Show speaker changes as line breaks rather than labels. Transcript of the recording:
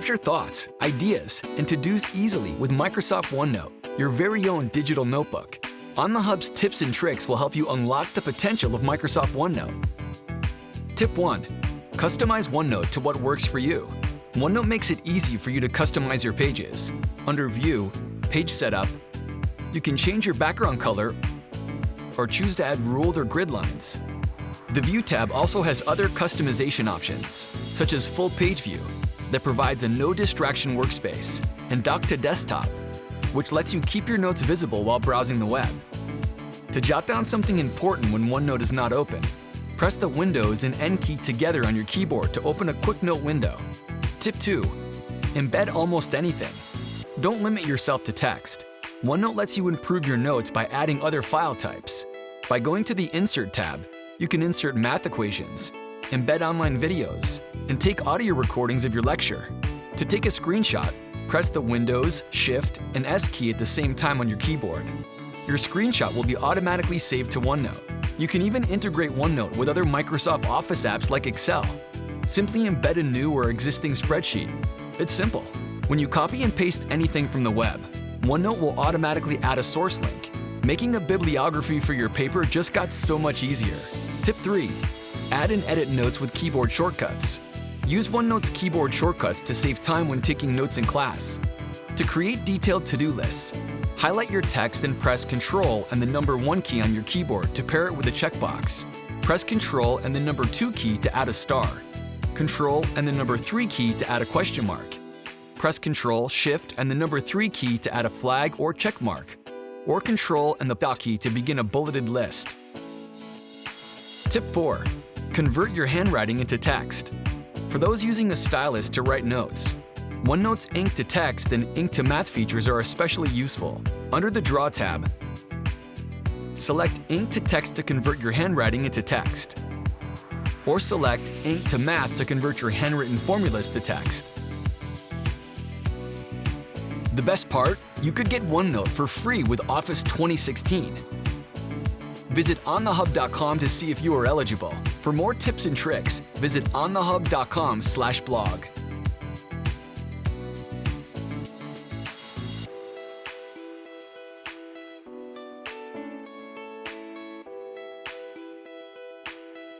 Capture thoughts, ideas, and to-dos easily with Microsoft OneNote, your very own digital notebook. On the Hub's tips and tricks will help you unlock the potential of Microsoft OneNote. Tip 1. Customize OneNote to what works for you. OneNote makes it easy for you to customize your pages. Under View, Page Setup, you can change your background color or choose to add ruled or grid lines. The View tab also has other customization options, such as Full Page View, that provides a no-distraction workspace, and Dock to Desktop, which lets you keep your notes visible while browsing the web. To jot down something important when OneNote is not open, press the Windows and N key together on your keyboard to open a quick note window. Tip 2. Embed almost anything. Don't limit yourself to text. OneNote lets you improve your notes by adding other file types. By going to the Insert tab, you can insert math equations, embed online videos, and take audio recordings of your lecture. To take a screenshot, press the Windows, Shift, and S key at the same time on your keyboard. Your screenshot will be automatically saved to OneNote. You can even integrate OneNote with other Microsoft Office apps like Excel. Simply embed a new or existing spreadsheet. It's simple. When you copy and paste anything from the web, OneNote will automatically add a source link. Making a bibliography for your paper just got so much easier. Tip 3. Add and edit notes with keyboard shortcuts. Use OneNote's keyboard shortcuts to save time when taking notes in class. To create detailed to-do lists, highlight your text and press Ctrl and the number 1 key on your keyboard to pair it with a checkbox. Press Ctrl and the number 2 key to add a star. Ctrl and the number 3 key to add a question mark. Press Ctrl, Shift, and the number 3 key to add a flag or check mark, or Ctrl and the dot key to begin a bulleted list. Tip 4. Convert your handwriting into text. For those using a stylus to write notes, OneNote's Ink to Text and Ink to Math features are especially useful. Under the Draw tab, select Ink to Text to convert your handwriting into text, or select Ink to Math to convert your handwritten formulas to text. The best part? You could get OneNote for free with Office 2016. Visit onthehub.com to see if you are eligible. For more tips and tricks, visit onthehub.com/blog.